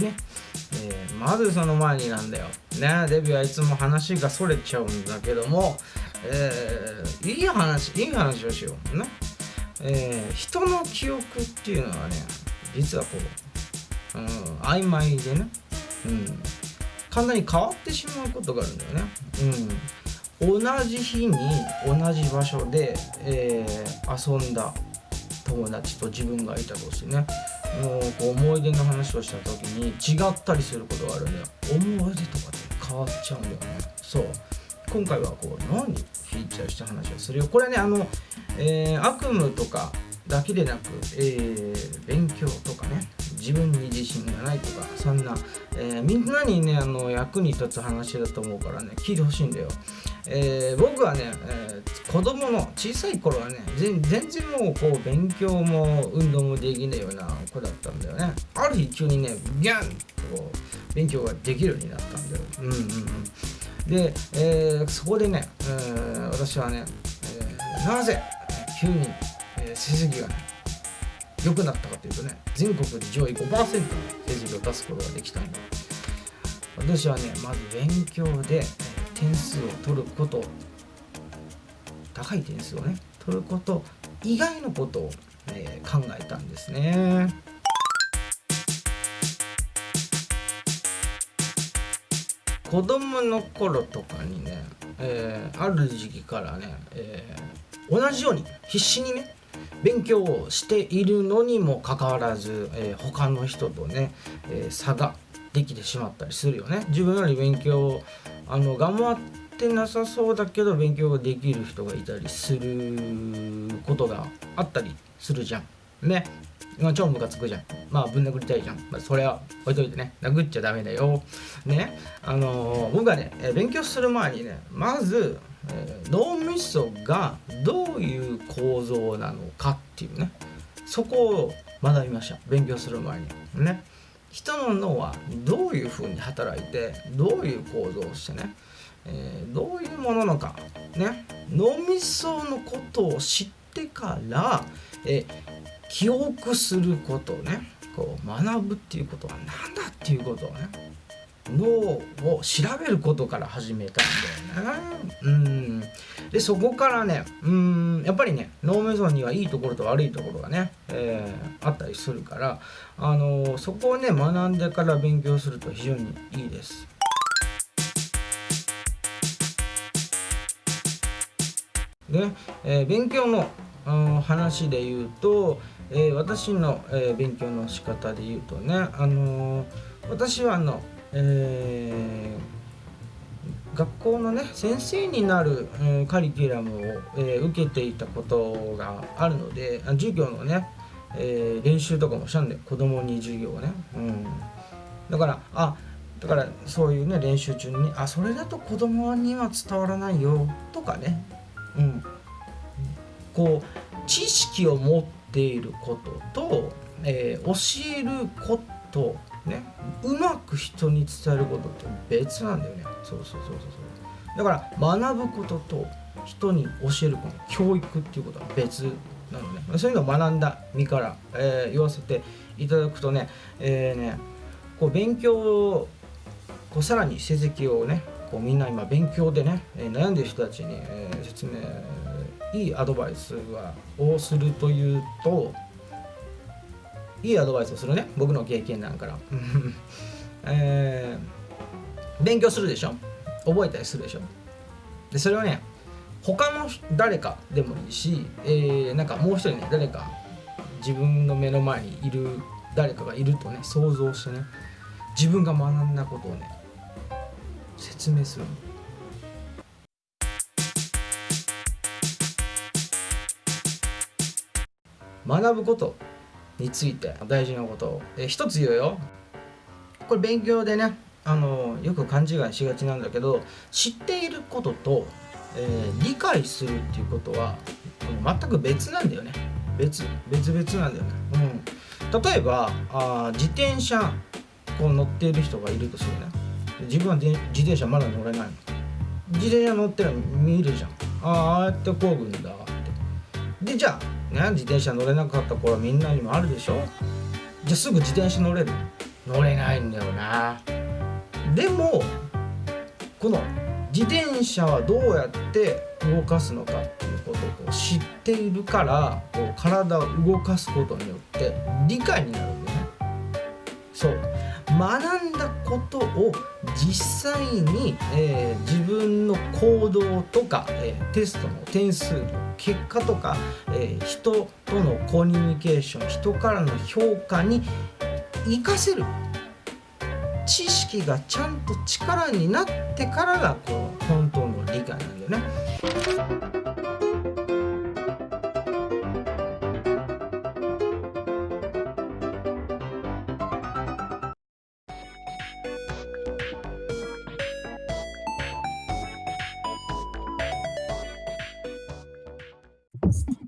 ね、えー、まずその前になんだよ。ねデビューはいつも話がそれちゃうんだけども、えー、いい話いい話をしよう。ね、えー、人の記憶っていうのはね実はこう、うん、曖昧でね、うん、簡単に変わってしまうことがあるんだよね、うん、同じ日に同じ場所で、えー、遊んだ友達と自分がいたとしてね。もうこう思い出の話をした時に違ったりすることがあるんだよ。思い出とかって変わっちゃうんだよね。そう。今回はこう何フィーチャーした話をするよ。これねあの、えー、悪夢とかだけでなく、えー、勉強とかね。自分に自信がないとかそんな、えー、みんなにねあの役に立つ話だと思うからね聞いてほしいんだよ、えー、僕はね、えー、子供の小さい頃はね全然もうこう勉強も運動もできないような子だったんだよね。ある日急にねギャンとこう勉強ができるようになったんだよ。うんうんうん。で、え、そこでね、えー、私はね、え、なぜ急に、え成績がね良くなったかというとね全国で上位5%の成績を出すことができたんだ私はねまず勉強で点数を取ること高い点数をね取ること以外のことを、え、考えたんですね。子供の頃とかにね、えー、ある時期からね、えー、同じように必死にね勉強をしているのにもかかわらず、えー、他の人とね、えー、差ができてしまったりするよね自分より勉強あの頑張ってなさそうだけど勉強ができる人がいたりすることがあったりするじゃんねまあ、超ムカつくじゃん。まあ、ぶん殴りたいじゃん。まあ、それは置いといてね。殴っちゃダメだよ。ね。あのー、僕はね、勉強する前にね、まず、脳みそがどういう構造なのかっていうね。そこを学びました。勉強する前に。ね。人の脳はどういうふうに働いてどういう構造をしてね、えー、どういうものなのか。ね。脳みそのことを知ってから、えー、記憶することをねこう学ぶっていうことは何だっていうことをね脳を調べることから始めたんだよね。うんでそこからねうんやっぱりね脳みそにはいいところと悪いところがね、えー、あったりするから、あのー、そこをね学んでから勉強すると非常にいいです。で、えー、勉強の、うん、話で言うと、えー、私の、えー、勉強の仕方で言うとね、あの私はあのえー、学校のね先生になる、えー、カリキュラムを、えー、受けていたことがあるので授業のね、え練習とかもしたんで子供に授業をね、うん、だからあだからそういうね練習中にあそれだと子供には伝わらないよ。とかね、うん、こう知識を持っていることと、え教えることねうまく人に伝えることって別なんだよね。そうそうそうそうそう。だから学ぶことと人に教えること教育っていうことは別なのね。そういうのを学んだ身から、えー、言わせていただくとね,、えーね、こう勉強をこうさらに成績をねこうみんな今勉強でね、悩んでる人たちに、えー、説明いいアドバイスはをするというといいアドバイスをするね。僕の経験なんから、えー、勉強するでしょ。覚えたりするでしょ。でそれはね他の誰かでもいいし、えー、なんかもう一人ね誰か自分の目の前にいる誰かがいるとね想像してね自分が学んだことをね説明する学ぶこと。について大事なことを、え一つ言うよ。これ勉強でねあのよく勘違いしがちなんだけど知っていることと、えー、理解するっていうことは全く別なんだよね。別別々なんだよね、うん、例えばあ自転車こう乗っている人がいるとするね。自分は自転車まだ乗れないの。自転車乗ってるの見るじゃん。ああああやってこぐんだって。でじゃあね自転車乗れなかった頃みんなにもあるでしょ？じゃあすぐ自転車乗れる？乗れないんだよな。でもこの自転車はどうやって動かすのかっていうことを知っているからこう体を動かすことによって理解になるんだよね。そう学んだことを実際に、えー、自分の行動とか、えー、テストの点数の結果とか、えー、人とのコミュニケーション人からの評価に活かせる知識がちゃんと力になってからがこう本当の理解なんだよね。podcast.